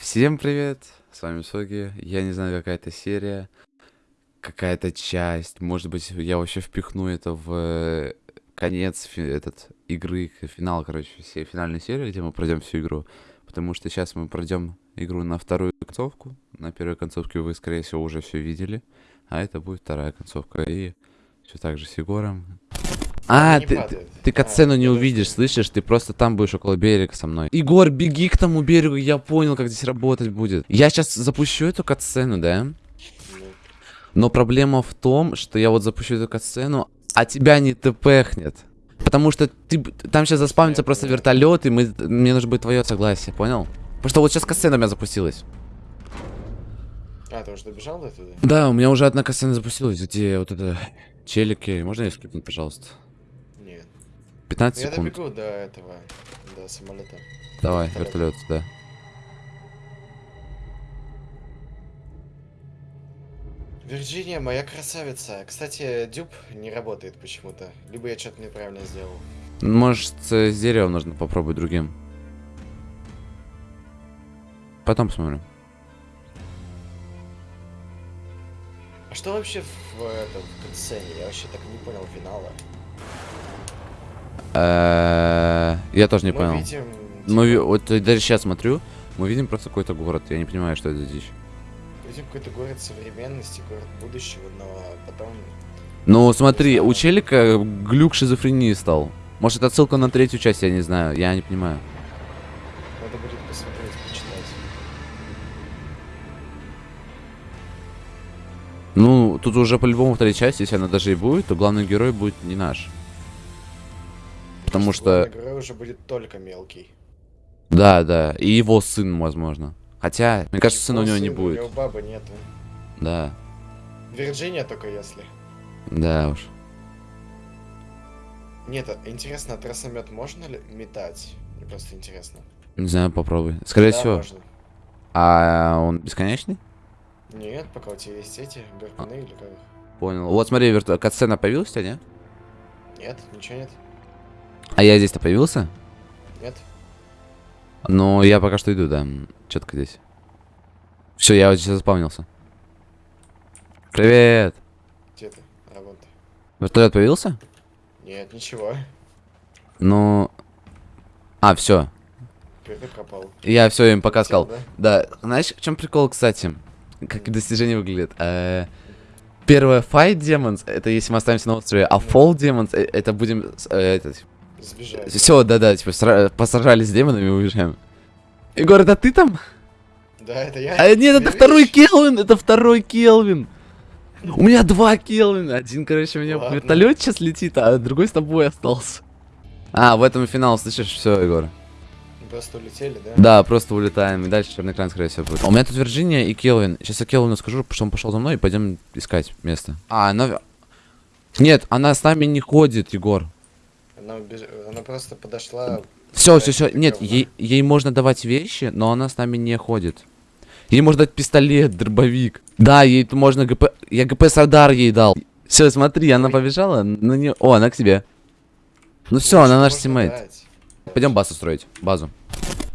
Всем привет, с вами Соги. Я не знаю, какая это серия, какая-то часть. Может быть, я вообще впихну это в э, конец этот игры, финал, короче, всей финальной серии, где мы пройдем всю игру. Потому что сейчас мы пройдем игру на вторую концовку. На первой концовке вы, скорее всего, уже все видели. А это будет вторая концовка. И все так же с Егором. А, не ты, ты, ты А, катсцену не подожди. увидишь, слышишь? Ты просто там будешь около берега со мной. Егор, беги к тому берегу, я понял, как здесь работать будет. Я сейчас запущу эту катсцену, да? Но проблема в том, что я вот запущу эту катсцену, а тебя не тпхнет. Потому что ты, там сейчас заспавнится просто вертолет, и мы, мне нужно будет твое согласие, понял? Потому что вот сейчас катсцена у меня запустилась. А, ты уже добежал до туда? Да, у меня уже одна катсцена запустилась, где вот это челики. Можно я скипнуть, пожалуйста? Нет. 15 Я секунд. добегу до этого, до самолета. Давай, вертолет. да. Вирджиния, моя красавица. Кстати, дюб не работает почему-то. Либо я что-то неправильно сделал. Может, с деревом нужно попробовать другим. Потом посмотрим. А что вообще в, этом в катсцене? Я вообще так и не понял финала. Э, Я тоже не понял. Мы типа, вот даже сейчас смотрю, мы видим просто какой-то город. Я не понимаю, что это дичь. видим какой-то город современности, город будущего, но потом... Ну, смотри, у челика глюк шизофрении стал. Может, это отсылка на третью часть, я не знаю. Я не понимаю. Надо будет посмотреть, почитать. Ну, тут уже по-любому вторая часть, если она даже и будет, то главный герой будет не наш. Потому что... Герой уже будет только мелкий. Да, да. И его сын, возможно. Хотя, мне кажется, сына у Его него не сын, У будет. него бабы нету. Да. Вирджиния только если. Да уж. Нет, а интересно, а тросомет можно ли метать? Мне просто интересно. Не знаю, попробуй. Скорее Да, всего. можно. А он бесконечный? Нет, пока у тебя есть эти гарпуны или как? Понял. Вот смотри, верт... катсцена появилась у тебя, не? Нет, ничего нет. А я здесь-то появился? Нет. Ну, я пока что иду, да. Четко здесь. Все, я вот сейчас заспавнился. Привет! Где ты? А, вон ты. Вертолет появился? Нет, ничего. Ну. А, все. Я все им пока сказал. да? Да, знаешь, в чем прикол, кстати? Как достижение выглядит? Э, Первое Fight Demons, это если мы останемся на острове, а Fall Demons, э, это будем... Сбежать. Все, да-да, типа сра- посражались с демонами и уезжаем. Егор, это ты там? Да, это я. А, нет, это Видишь? второй Келвин, это второй Келвин. У меня два Келвина. Один, короче, у меня Ладно. вертолет сейчас летит, а другой с тобой остался. А, в этом и финал, слышишь, все, Егор. Просто улетели, да? Да, просто улетаем, и дальше черный экран, скорее всего, будет. А у меня тут Вирджиния и Келвин. Сейчас я Келвину скажу, что он пошел за мной, и пойдем искать место. А, она... Нет, она с нами не ходит, Егор. Она, убеж- она просто подошла. Все, все, все. Нет, ей, ей можно давать вещи, но она с нами не ходит. Ей можно дать пистолет, дробовик. Да, ей можно ГП... Я ГП Сардар ей дал. Все, смотри, она побежала. На не... О, она к тебе. Ну все, она наш teammate. дать. Пойдем базу строить. Базу.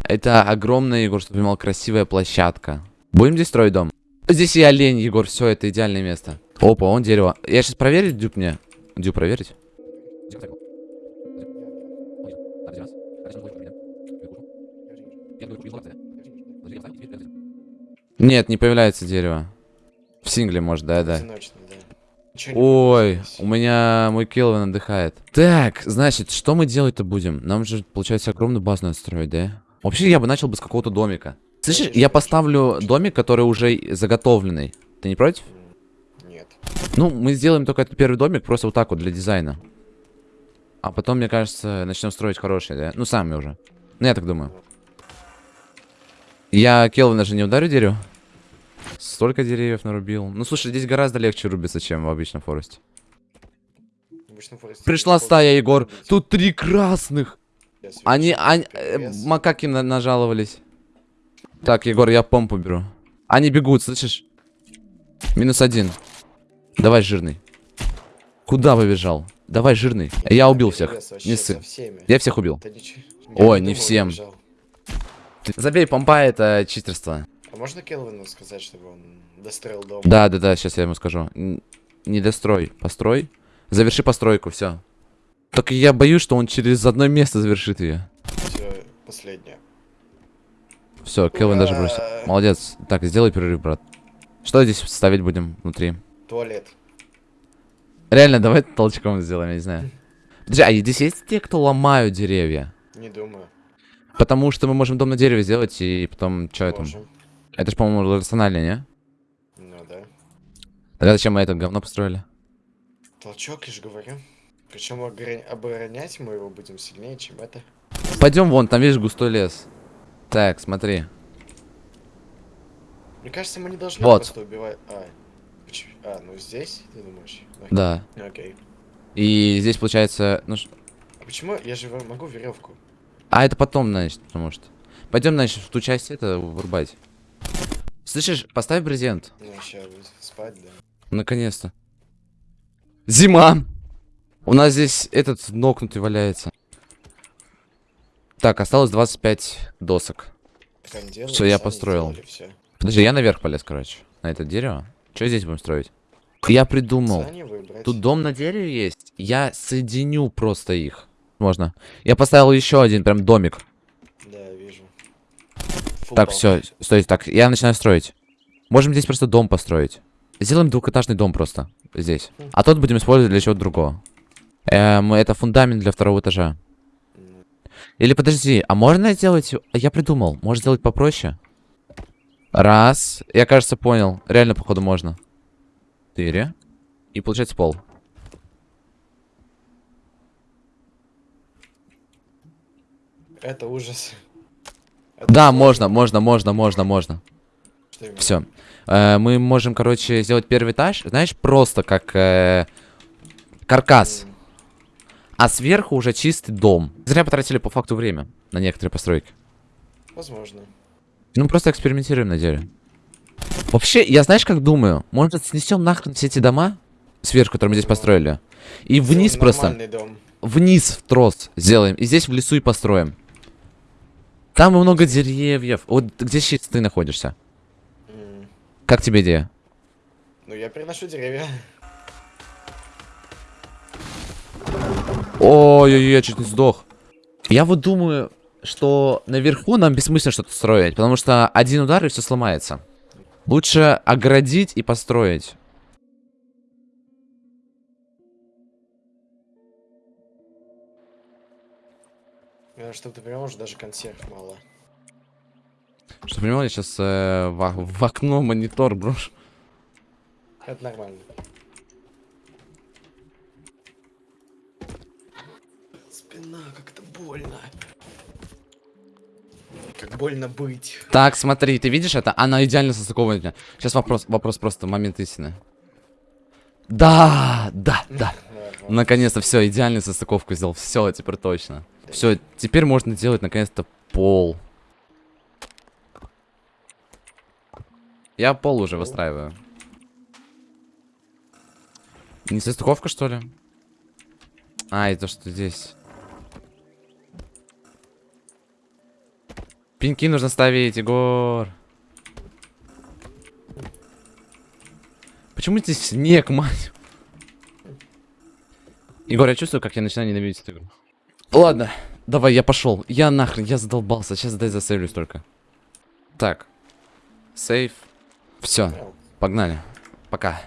Это огромная, Егор, чтобы понимал, красивая площадка. Будем здесь строить дом? Здесь и олень, Егор, все, это идеальное место. Опа, он дерево. Я сейчас проверю, Дюк мне. Дюк, проверить? Нет, не появляется дерево. В сингле, может, да, да. Ой, у меня мой Келвин отдыхает. Так, значит, что мы делать-то будем? Нам же, получается, огромную базу надо строить, да? Вообще, я бы начал бы с какого-то домика. Слышишь, я поставлю домик, который уже заготовленный. Ты не против? Нет. Ну, мы сделаем только этот первый домик просто вот так вот для дизайна. А потом, мне кажется, начнем строить хороший, да? Ну, сами уже. Ну, я так думаю. Я Келвина же не ударю дерево? Столько деревьев нарубил. Ну, слушай, здесь гораздо легче рубиться, чем в обычном форесте. Пришла стая, Егор. Тут три красных. Они, они, э, макаки на- нажаловались. Так, Егор, я помпу беру. Они бегут, слышишь? Минус один. Давай, жирный. Куда побежал? Давай, жирный. Я убил всех. Не ссы. Я всех убил. Ой, не всем. Ты Забей, помпа это читерство. А можно Келвину сказать, чтобы он достроил дом? Да, да, да, сейчас я ему скажу. Н- Не дострой, построй. Заверши постройку, все. Только я боюсь, что он через одно место завершит ее. Все, последнее. Все, Келвин даже бросил. Молодец. Так, сделай перерыв, брат. Что здесь ставить будем внутри? Туалет. Реально, давай толчком сделаем, я не знаю. Подожди, а здесь есть те, кто ломают деревья? Не думаю. Потому что мы можем дом на дереве сделать и потом... Что это? Это ж, по-моему, рационально, не? Ну да. Тогда зачем мы это говно построили? Толчок, я же говорю. Причем оборонять мы его будем сильнее, чем это. Пойдем вон, там видишь густой лес. Так, смотри. Мне кажется, мы не должны Вот. просто убивать. А, а, ну здесь, ты думаешь? Да. Окей. И здесь получается... Ну, ш- А почему я же могу веревку? А это потом, значит, потому что. Пойдем, значит, в ту часть это вырубать. Слышишь, поставь брезент. Ну, сейчас спать, да. Наконец-то. Зима! У нас здесь этот нокнутый валяется. Так, осталось 25 досок. Делали, Всё, я построил. сделали всё. Подожди, я наверх полез, короче. На это дерево. Что здесь будем строить? Я придумал. Тут дом на дереве есть. Я соединю просто их. Можно. Я поставил еще один прям домик. Да, вижу. Так, Футбол. все, стой, так, я начинаю строить. Можем здесь просто дом построить. Сделаем двухэтажный дом просто. Здесь. А тот будем использовать для чего-то другого. Эм, это фундамент для второго этажа. Или подожди, а можно сделать... Я придумал, можно сделать попроще. Раз. Я, кажется, понял. Реально, походу, можно. Четыре. И получается пол. Это ужас. Это Да, можно, можно, можно, можно, можно. Все. мы можем, короче, сделать первый этаж, знаешь, просто как э, каркас. А сверху уже чистый дом. Зря потратили по факту время на некоторые постройки. Возможно. Ну, просто экспериментируем на деле. Вообще, я знаешь, как думаю? Может, снесем нахрен все эти дома сверху, которые мы здесь построили? И вниз просто, дом. вниз в трос сделаем. И здесь в лесу и построим. Там много деревьев. Вот где сейчас ты находишься? М, Как тебе идея? Ну, я переношу деревья. Ой-ой-ой, я чуть не сдох. Я вот думаю, что наверху нам бессмысленно что-то строить, потому что один удар и все сломается. Лучше оградить и построить. Чтобы ты понимал, уже даже консерв мало. Что понимал, я сейчас в, в окно монитор брошу. Это нормально. Спина, как это больно. Как больно быть. Так, смотри, ты видишь это? Она идеально состыкована. Сейчас вопрос, вопрос просто, момент истины. Да, да, да. Наконец-то все, идеальную состыковку сделал. Все, теперь точно. Все, теперь можно делать наконец-то пол. Я пол уже выстраиваю. Не состыковка, что ли? А, это что здесь? Пеньки нужно ставить, Егор. Почему здесь снег, мать? Егор, я чувствую, как я начинаю ненавидеть эту игру. Ладно, давай, я пошел. Я нахрен, я задолбался. Сейчас дай засейвлюсь только. Так. Сейв. Все, погнали. Пока.